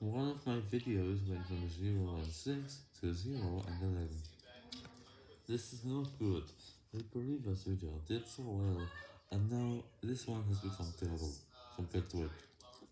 One of my videos went from 0 and 6 to 0 and 11. This is not good. The previous video did so well, and now this one has become terrible compared to it.